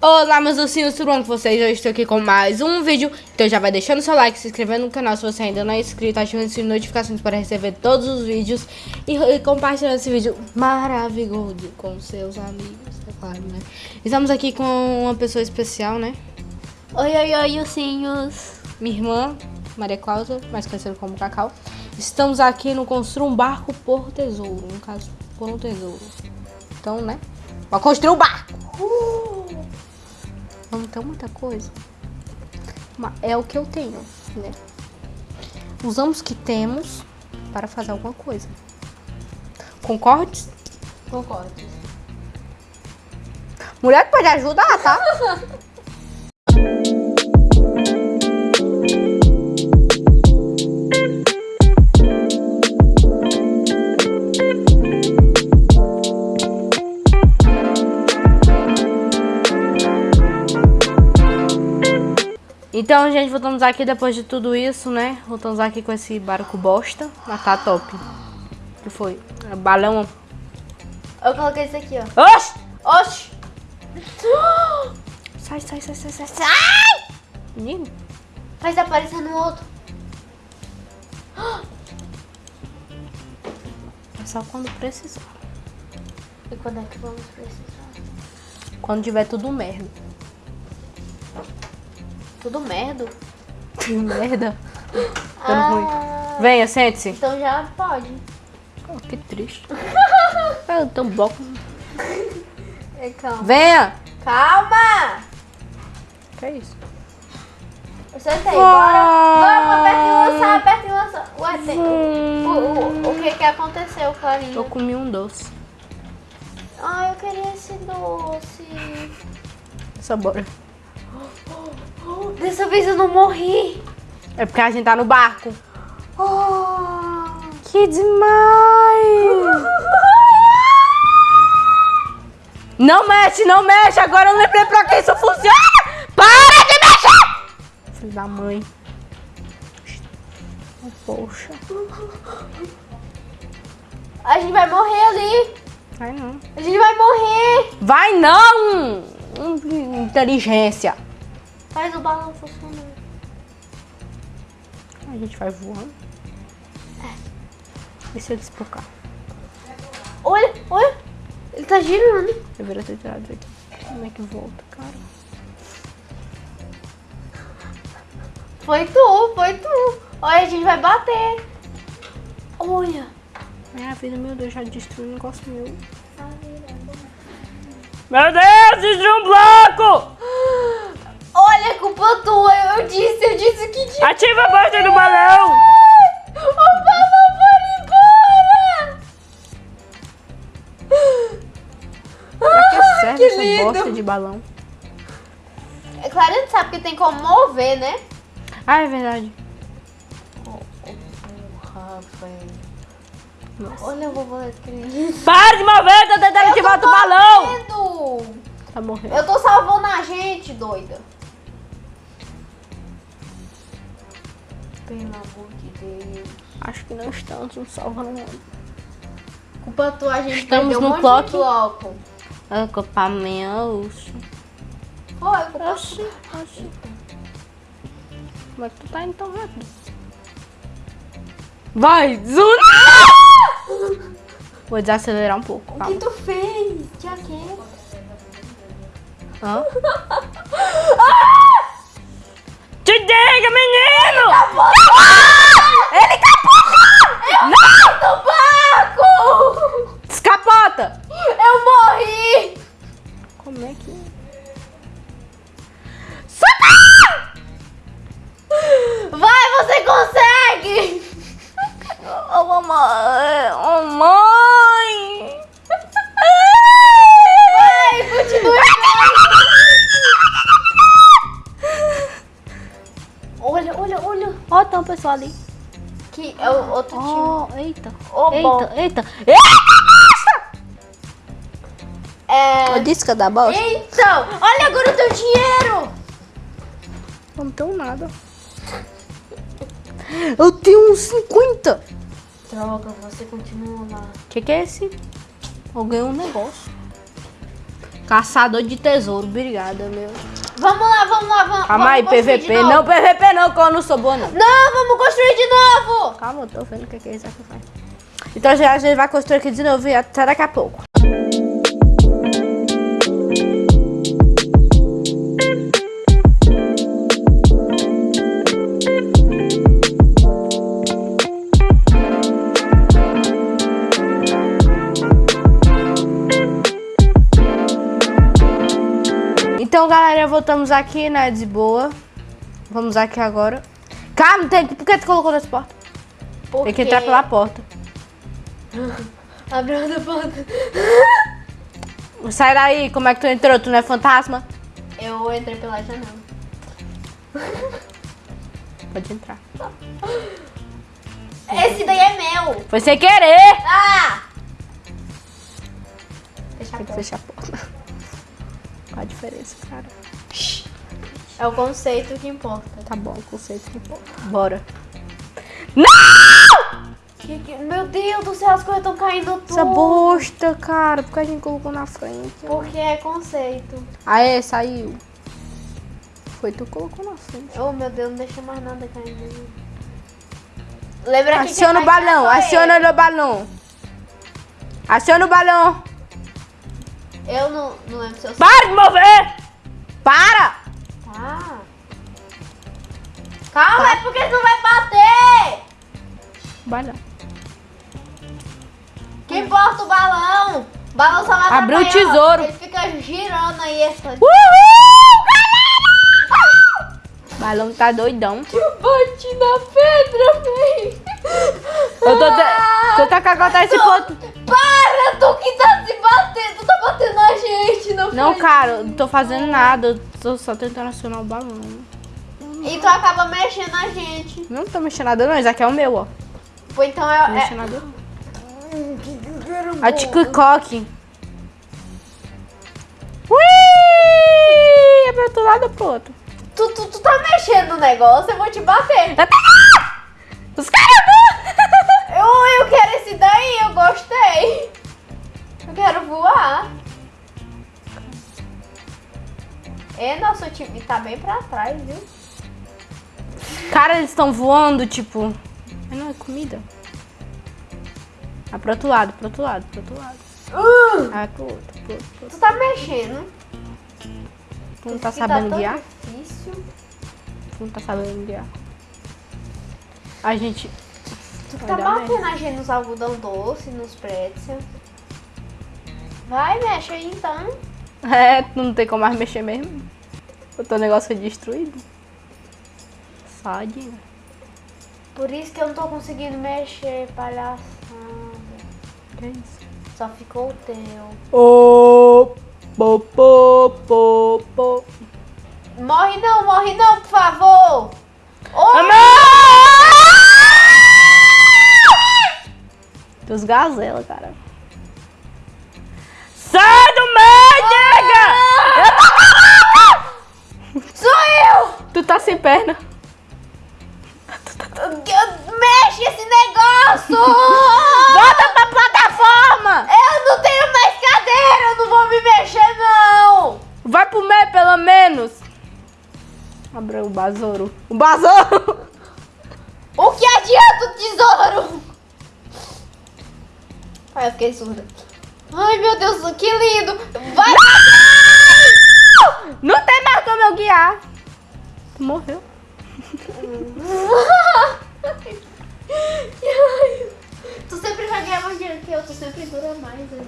Olá, meus ursinhos, tudo bom com vocês? Eu estou aqui com mais um vídeo. Então já vai deixando seu like, se inscrevendo no canal se você ainda não é inscrito, ativando as notificações para receber todos os vídeos e, e compartilhando esse vídeo maravilhoso com seus amigos, é claro, né? Estamos aqui com uma pessoa especial, né? Oi, oi, oi, ursinhos. Minha irmã, Maria Cláudia, mais conhecida como Cacau. Estamos aqui no Construir um Barco por Tesouro, no caso, por um tesouro. Então, né? Vai construir um barco! Uh! Não tem muita coisa. Mas é o que eu tenho, né? Usamos o que temos para fazer alguma coisa. Concordes? Concordo. Mulher pode ajudar, tá? Então, gente, voltamos aqui depois de tudo isso, né? Voltamos aqui com esse barco bosta. Mas tá top. O que foi? É balão. Eu coloquei esse aqui, ó. Oxi! Oxi! Sai, sai, sai, sai, sai, sai! Menino. Faz aparecer no outro. É só quando precisar. E quando é que vamos precisar? Quando tiver tudo merda. Tudo merda. merda. Dando Ah, ruim. Venha, sente-se. Então já pode. Oh, que triste. Ah, eu tô bloco. É, calma. Venha! Calma! Que é isso? Eu sentei, Ah. bora. Bora, aperta e lançar, aperta e lançar. Ué, tem... O, o, o que que aconteceu, Clarinha? Eu comi um doce. Ai, eu queria esse doce. Só bora. Dessa vez eu não morri. É porque a gente tá no barco. Oh. Que demais! Não mexe, não mexe! Agora eu lembrei pra que isso funciona! Para de mexer! Filho da mãe. Oh, Poxa. A gente vai morrer ali. Vai não. A gente vai morrer. Vai não! Hum, Inteligência. Faz o balão funcionar. A gente vai voando. Deixa eu despocar. Olha, olha. Ele tá girando. Eu deveria ter tirado isso aqui. Como é que volta, cara? Foi tu, foi tu. Olha, a gente vai bater. Olha. Minha vida, meu Deus, já destruiu um negócio meu. Meu Deus, destruiu um bloco! Balão? É claro, a gente sabe que tem como mover, né? Ah, é verdade. Porra, velho. Olha, eu vou falar escrever. Para de mover, tô tentando ativar o balão! Tá morrendo. Eu tô salvando a gente, doida. Pelo amor de Deus. Acho que não estamos nos salvando nada. Culpa tua, a gente Estamos no um bloco. É culpa minha, oxi. Foi, culpa Oxi, oxi. Como é que tu tá indo tão rápido? Vai, Zuna! Vou desacelerar um pouco, O calma. que tu fez? Já que? Hã? Te Ô, mamãe! Ô, mãe! Vai, continua! Olha, olha, olha. Ó, tem uma pessoa ali. Que é o outro time. Ó, eita. Ô, bom. eita, eita. É... Eu disse que ia dar bosta? Então, olha agora o teu dinheiro! Não tenho nada. Eu tenho uns 50. Droga, você continua lá. O que, que é esse? Eu ganhei um negócio. Caçador de tesouro. Obrigada, meu. Vamos lá, vamos lá, vamos. Calma aí, vamos PVP. Não, PVP não, que eu não sou boa, não. Não, vamos construir de novo. Calma, eu tô vendo o que, que é isso aqui faz. Então já a gente vai construir aqui de novo e até daqui a pouco. Galera, voltamos aqui, né, de boa. Vamos aqui agora. Calma, tem que... por que tu colocou nessa porta? Por Tem que entrar pela porta. Abriu a porta. Sai daí, como é que tu entrou? Tu não é fantasma? Eu entrei pela janela. Pode entrar. Esse daí é meu. Foi sem querer! Ah! Fecha a Tem que porta. fechar a porta. Qual a diferença, cara? É o conceito que importa. Tá bom, o conceito que importa. Bora. Não! Que- que- Meu Deus do céu, as coisas estão caindo tudo. Essa bosta, cara. Por que a gente colocou na frente? Porque é conceito. Aê, saiu. Foi tu que colocou na frente. Oh, meu Deus, não deixa mais nada caindo. Lembra que Aciona o vai tirar balão, sou aciona o balão. Aciona o balão. Eu, eu não, não lembro se eu Para de mover! Para! Tá. Calma, é porque tu vai bater. Balão. Que importa o balão? O balão só vai Abriu o tesouro. Ele fica girando aí. Essa... Uhul, galera! O balão tá doidão. Eu bati na pedra, véi. Eu tô, te... tô tá cagando esse ponto. Para, tu que tá se batendo. Tu tá batendo gente, não Não, cara, não tô fazendo nada. Eu tô só tentando acionar o balão. E tu acaba mexendo na gente. Não tô mexendo nada não, isso aqui é o meu, ó. Pô, então Não é... tô é... mexendo nada não. A Ticocoque. Ui! É pro outro lado ou pro outro? Tu, tu, tu tá mexendo no negócio, eu vou te bater. Os caras Eu, eu quero esse daí, eu gostei. Eu quero voar. E nosso time tá bem pra trás, viu? Cara, eles estão voando, tipo... Mas não, é comida. Ah, pro outro lado, pro outro lado, pro outro lado. Uh, Ah, pro outro, pro outro, pro outro. tu tá mexendo. Tu não tá Isso que sabendo tão guiar? Difícil. Tu não tá sabendo guiar. A gente... Tu Vai tá batendo a gente nos algodão doce, nos pretzels. Vai, mexe aí então. É, tu não tem como mais mexer mesmo. O teu negócio foi destruído. Sadinho. Por isso que eu não tô conseguindo mexer, palhaçada. Que é isso? Só ficou o teu. Ô, po, po, po, po. Morre não, morre não, por favor. Ô, Dos gazela, cara. Perna. Mexe esse negócio! Volta pra plataforma! Eu não tenho mais cadeira, eu não vou me mexer não! Vai pro meio, pelo menos. Abriu o besouro. O besouro! O que adianta o tesouro? Ai, eu fiquei surda. Ai, meu Deus, que lindo! Vai! Não tem mais como eu guiar. Morreu. tu sempre vai ganhar mais dinheiro que eu, tu sempre dura mais. né?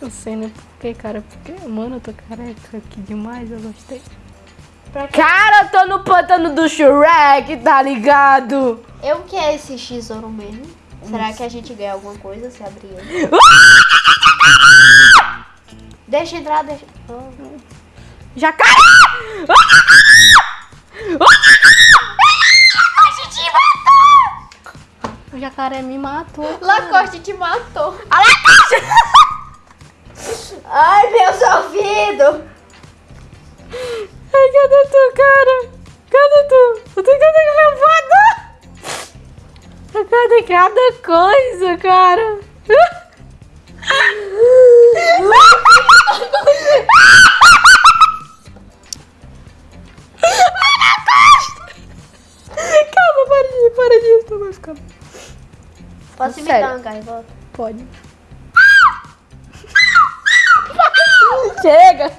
Eu sei, né? Por que, cara? Porque, mano, eu tô careca aqui demais, eu gostei. Cara, eu tô no pântano do Shrek, tá ligado? Eu que é esse tesouro mesmo? Será que a gente ganha alguma coisa se abrir ele? Deixa entrar, deixa. Oh. Jacaré! Cara, me matou. Cara. Lacoste te matou. A Lacoste! Tá. Ai, meus ouvidos! Ai, cadê tu, cara? Cadê tu? Eu tô cadê meu foda? Cadê cada coisa, cara? Calma, para disso, para disso, não vai ficar. Pode. Chega!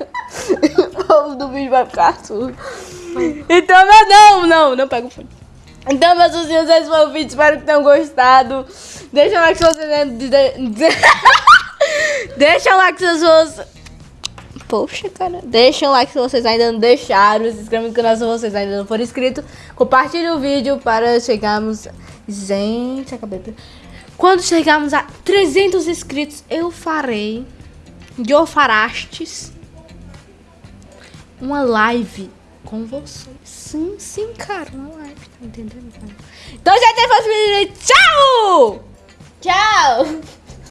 O povo do vídeo vai ficar surdo. Então, mas não, não, não pega o fone. Então, meus ursinhos, esse foi o vídeo. Espero que tenham gostado. Deixa o like se você... de- de- Deixa o like se vocês... Poxa, cara. Deixa o like se vocês ainda não deixaram. Se inscreve no canal se vocês ainda não foram inscritos. Compartilhe o vídeo para chegarmos... Gente, acabei... Quando chegarmos a 300 inscritos, eu farei... Eu farastes... Uma live com vocês. Sim, sim, cara. Uma live. Tá entendendo? Então, gente, foi vídeo. Tchau! Tchau!